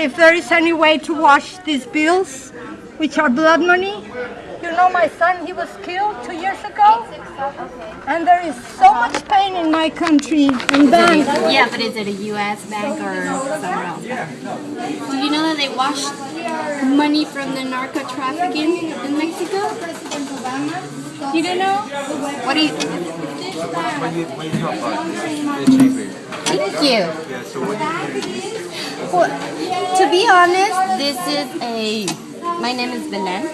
I just wonder if there is any way to wash these bills, which are blood money. You know, my son, he was killed two years ago. And there is so much pain in my country in banks. Yeah, but is it a U.S. bank or somewhere else? Do you know that they wash money from the narco trafficking in Mexico? You don't know? What do you? Thank you. Well, to be honest, this is a. My name is Belen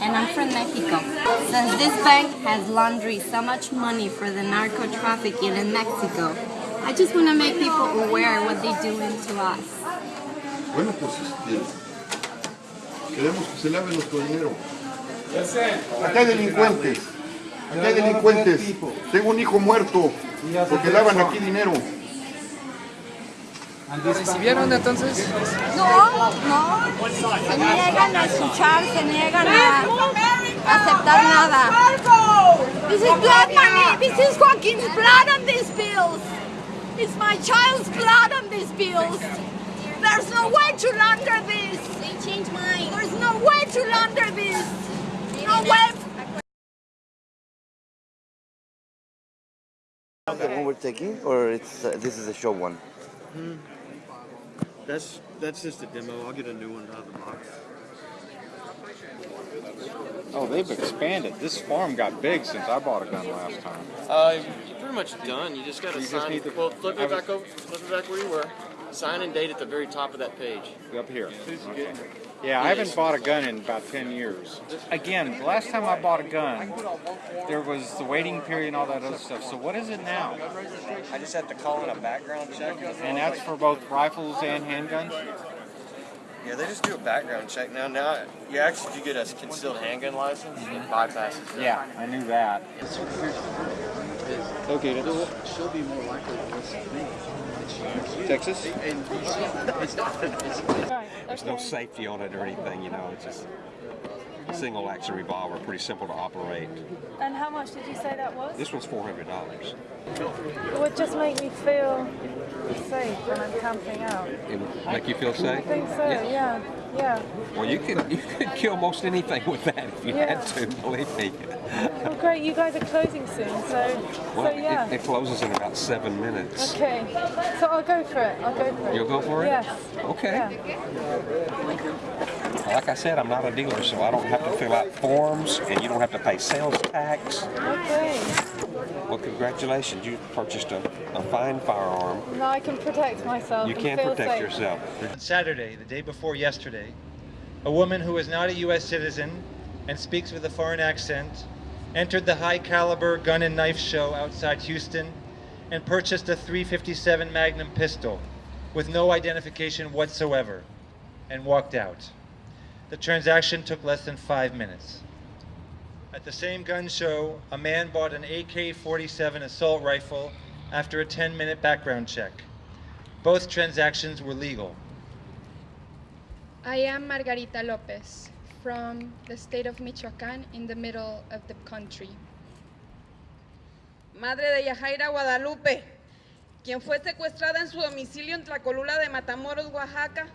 and I'm from Mexico. Since this bank has laundered so much money for the narco trafficking in Mexico, I just want to make people aware what they're doing to us. Bueno, pues este, queremos que se lave nuestro dinero. Acá hay delincuentes. Acá hay delincuentes. Tengo un hijo muerto porque lavan aquí dinero. ¿Recibieron entonces? No, no. Se niegan a escuchar, se niegan a aceptar nada. This is blood money. This is Joaquin's blood on these bills. It's my child's blood on these bills. There's no way to launder this. They changed mine. There's no way to launder this. No way. The one we're taking, or it's uh, this is a show one? That's that's just a demo. I'll get a new one out of the box. Oh, they've expanded. This farm got big since I bought a gun last time. Uh, you're pretty much done. You just got to You just sign. need to- well, flip it back over. Flip it back where you were. Sign and date at the very top of that page. Up here. Okay. Yeah, I haven't bought a gun in about 10 years. Again, the last time I bought a gun, there was the waiting period and all that other stuff. So what is it now? I just have to call in a background check. And that's for both rifles and handguns? Yeah, they just do a background check now. Now, you actually, if you get a concealed handgun license, it bypasses that. Yeah, I knew that. Okay, that's She'll be more likely to listen to me. Texas? There's no safety on it or anything, you know, it's just a single action revolver, pretty simple to operate. And how much did you say that was? This one's $400. It would just make me feel safe when I'm camping out. It would make you feel safe? I think so, yeah, yeah. Well, you could, you could kill most anything with that if you Yeah. had to, believe me. Well, great, you guys are closing soon, so, Well, so yeah. it, it closes in about seven minutes. Okay, so I'll go for it, I'll go for it. You'll go for it? Yes. Okay. Yeah. Like I said, I'm not a dealer, so I don't have to fill out forms, and you don't have to pay sales tax. Okay. Well, congratulations, you purchased a, a fine firearm. Now I can protect myself You can feel protect safe. yourself. On Saturday, the day before yesterday, a woman who is not a U.S. citizen and speaks with a foreign accent entered the high caliber gun and knife show outside Houston and purchased a 357 Magnum pistol with no identification whatsoever and walked out. The transaction took less than five minutes. At the same gun show, a man bought an AK-47 assault rifle after a 10-minute background check. Both transactions were legal. I am Margarita Lopez from the state of Michoacán in the middle of the country. madre de Yajaira Guadalupe, quien fue secuestrada en su domicilio en Tlacolula de Matamoros, Oaxaca,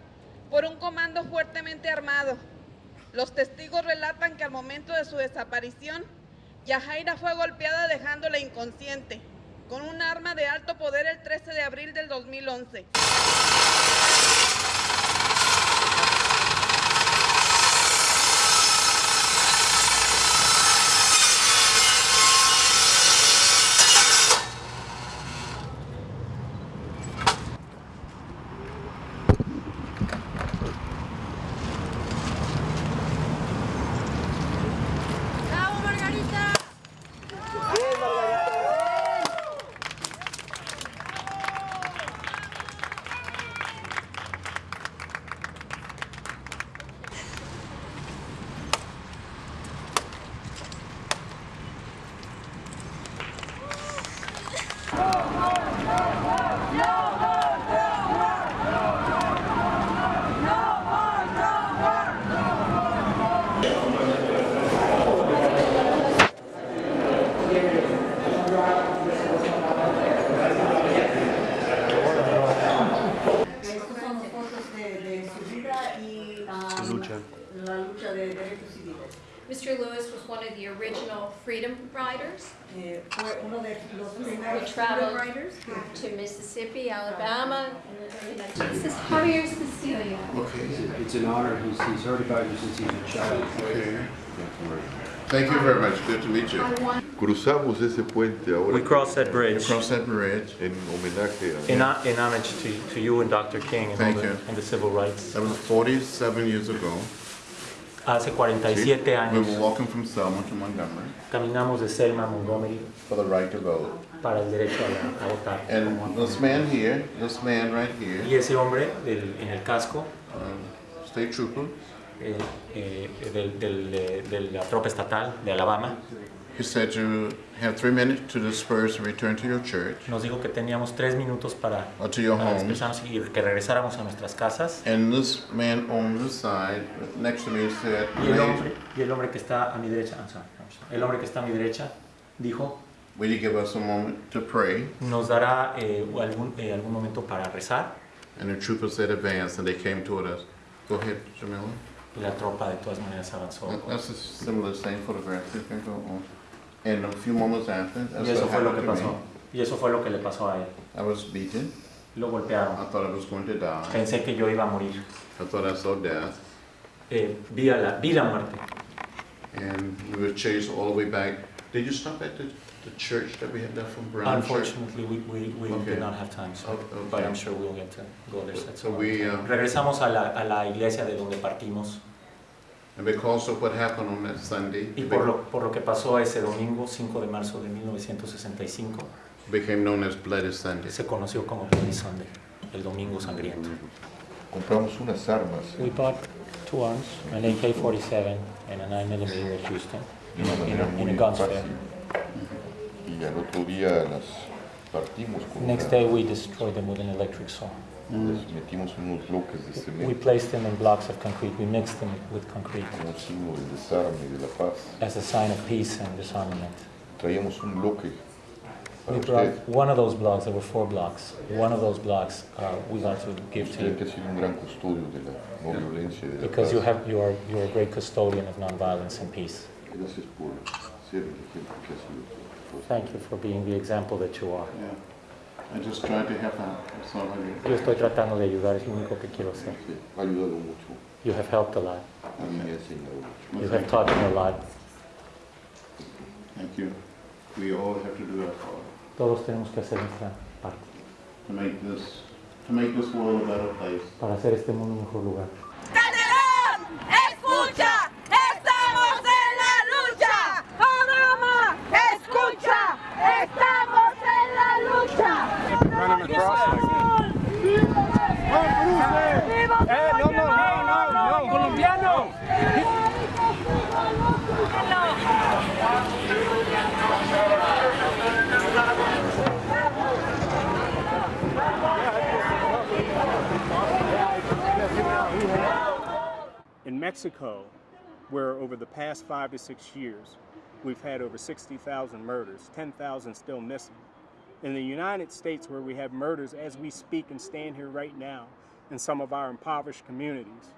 por un comando fuertemente armado. Los testigos relatan que al momento de su desaparición, Yajaira fue golpeada dejándola inconsciente con un arma de alto poder el 13 de abril del 2011. Fue uno de los We primeros traveled freedom riders. to Mississippi, Alabama. This is Javier Sicilia. Okay. It's an honor. He's, he's heard about you since he was a child. Okay. Thank you very much. Good to meet you. Cruzamos ese puente ahora. We crossed that bridge. Cross that bridge. En homenaje a. In, ho- in homage to, to you and Dr. King and, Thank the, you. and the civil rights. That was 47 years ago. Hace 47 Sí. We años were walking from Selma to Montgomery caminamos de Selma a Montgomery for the right to vote. para el derecho a, votar. And this man here, this man right here, Y ese hombre del- en el casco, um, state trooper, eh, eh, del- del- de la tropa estatal de Alabama, he said you have three minutes to disperse and return to your church nos dijo que teníamos tres minutos para, or to your para homes. dispersarnos y que regresáramos a nuestras casas. And this man on the side, next to me, said, Y el hombre, y el hombre que está a mi derecha, I'm sorry, I'm sorry. el hombre que está a mi derecha dijo, will you give us a moment to pray? nos dará eh, algún, eh, algún momento para rezar. And the trooper said, advance, and they came toward us. Go ahead, Jamila. Y la tropa de todas maneras avanzó. That's a similar same photograph. You can go on. And a few moments after, that's Y eso what fue lo que happened to pasó. me. Y eso fue lo que le pasó a él. I was beaten. Lo golpearon. I thought I was going to die. Pensé que yo iba a morir. I thought I saw death. Eh, vi, a la, vi la muerte. And we were chased all the way back. Did you stop at the, the church that we had left from Brown Church? Unfortunately, we, we, we Okay. did not have time, so, Okay. but I'm sure we'll get to go there. So all. we, uh, Regresamos a la, a la iglesia de donde partimos And because of what happened on that Sunday, y it por lo, por lo que pasó ese domingo, 5 de marzo de 1965, became known as Bloody Sunday. se conoció como Bloody Sunday, el domingo sangriento. Compramos unas armas. We bought two arms, an AK-47 and a 9mm Houston, in a, in in a gun fair. Y al otro día las partimos con Next day we destroyed them with an electric saw. Les metimos unos bloques de We placed them in blocks of concrete, we mixed them with concrete como signo del desarme y de la paz. as a sign of peace and disarmament. Traíamos un bloque We brought one of those blocks, there were four blocks, one of those blocks uh, we got to give to you ha sido un gran custodio de la no violencia y de la because you have, you are, you are a great custodian of nonviolence and peace. Gracias por ser el ejemplo que ha sido. Thank you for being the example that you are. Yo estoy tratando de ayudar, es lo único que quiero hacer. Ha ayudado mucho. You have helped a lot. A mí me ha enseñado mucho. You have taught me a lot. Thank you. We all have to do our part Todos tenemos que hacer nuestra parte to make this, to make this world a better place. para hacer este mundo un mejor lugar. Mexico, where over the past five to six years, we've had over 60,000 murders, 10,000 still missing. In the United States, where we have murders as we speak and stand here right now in some of our impoverished communities,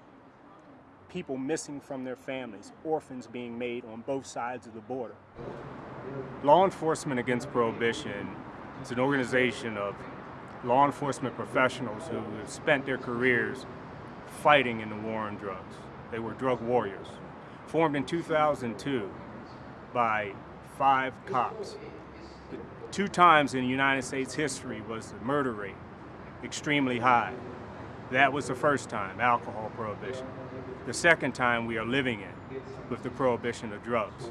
people missing from their families, orphans being made on both sides of the border. Law Enforcement Against Prohibition is an organization of law enforcement professionals who have spent their careers fighting in the war on drugs. They were drug warriors. Formed in 2002 by five cops. Two times in United States history was the murder rate extremely high. That was the first time, alcohol prohibition. The second time we are living in with the prohibition of drugs.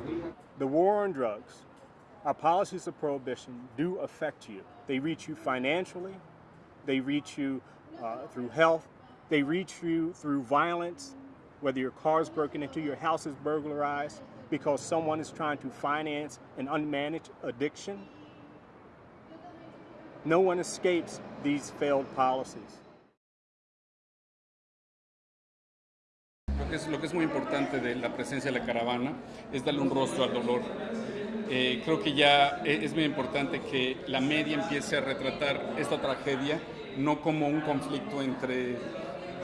The war on drugs, our policies of prohibition do affect you. They reach you financially, they reach you uh, through health, they reach you through violence, whether your car is broken into, your house is burglarized because someone is trying to finance an unmanaged addiction. No one escapes these failed policies. Lo que, es, lo que es muy importante de la presencia de la caravana es darle un rostro al dolor. Eh, creo que ya es muy importante que la media empiece a retratar esta tragedia no como un conflicto entre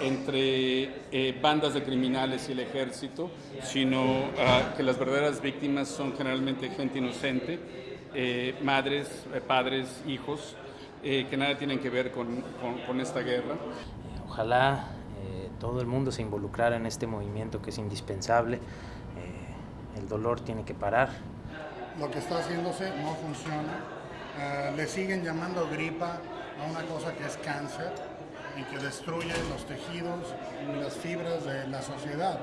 entre eh, bandas de criminales y el ejército, sino ah, que las verdaderas víctimas son generalmente gente inocente, eh, madres, eh, padres, hijos, eh, que nada tienen que ver con, con- con esta guerra. Ojalá eh, todo el mundo se involucrara en este movimiento que es indispensable. Eh, el dolor tiene que parar. Lo que está haciéndose no funciona. Eh, le siguen llamando gripa a una cosa que es cáncer y que destruye los tejidos y las fibras de la sociedad.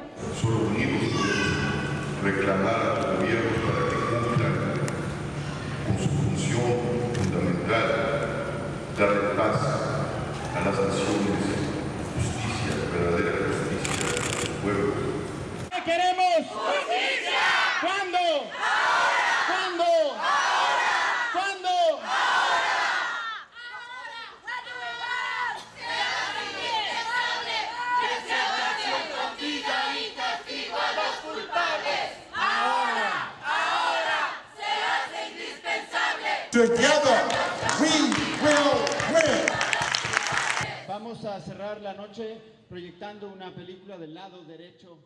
Together, we will win. Vamos a cerrar la noche proyectando una película del lado derecho